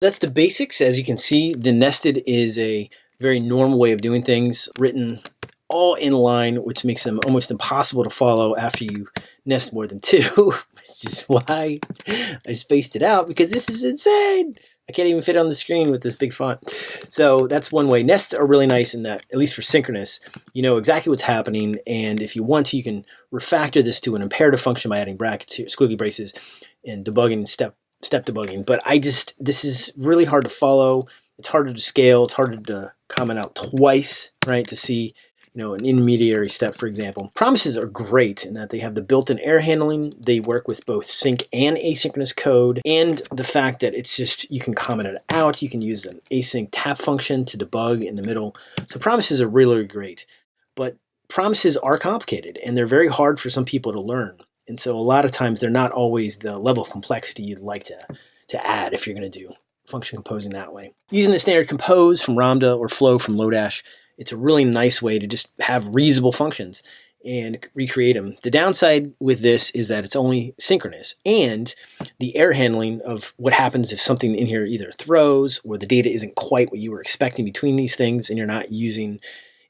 That's the basics. As you can see, the nested is a very normal way of doing things, written all in line, which makes them almost impossible to follow after you nest more than two, which is why I spaced it out because this is insane. I can't even fit on the screen with this big font. So that's one way. Nests are really nice in that, at least for synchronous, you know exactly what's happening. And if you want to, you can refactor this to an imperative function by adding brackets here, squiggly braces and debugging step step debugging. But I just, this is really hard to follow. It's harder to scale. It's harder to comment out twice, right? To see you know, an intermediary step, for example. Promises are great in that they have the built-in error handling. They work with both sync and asynchronous code. And the fact that it's just, you can comment it out. You can use an async tap function to debug in the middle. So promises are really great. But promises are complicated and they're very hard for some people to learn. And so a lot of times they're not always the level of complexity you'd like to, to add if you're going to do function composing that way. Using the standard compose from Ramda or flow from Lodash, it's a really nice way to just have reusable functions and recreate them. The downside with this is that it's only synchronous and the error handling of what happens if something in here either throws or the data isn't quite what you were expecting between these things and you're not using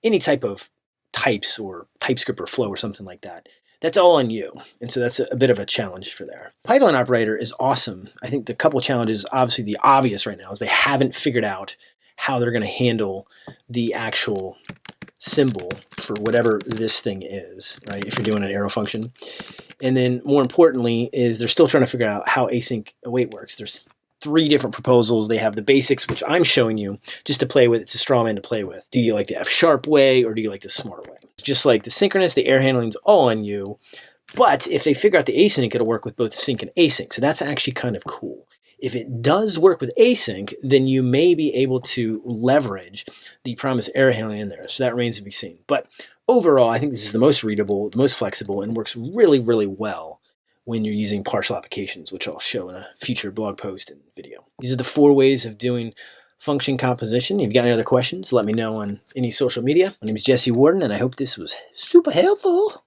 any type of types or TypeScript or flow or something like that. That's all on you. And so that's a, bit of a challenge for there. Pipeline operator is awesome. I think the couple challenges, obviously the obvious right now is they haven't figured out how they're going to handle the actual symbol for whatever this thing is, right? If you're doing an arrow function. And then more importantly is they're still trying to figure out how async await works. There's three different proposals. They have the basics, which I'm showing you just to play with. It's a straw man to play with. Do you like the F sharp way or do you like the smart way? Just like the synchronous, the error handling is all on you. But if they figure out the async, it'll work with both sync and async. So that's actually kind of cool. If it does work with async, then you may be able to leverage the promise error handling in there. So that remains to be seen. But overall, I think this is the most readable, the most flexible, and works really, really well when you're using partial applications, which I'll show in a future blog post and video. These are the four ways of doing function composition. If you've got any other questions, let me know on any social media. My name is Jesse Warden, and I hope this was super helpful.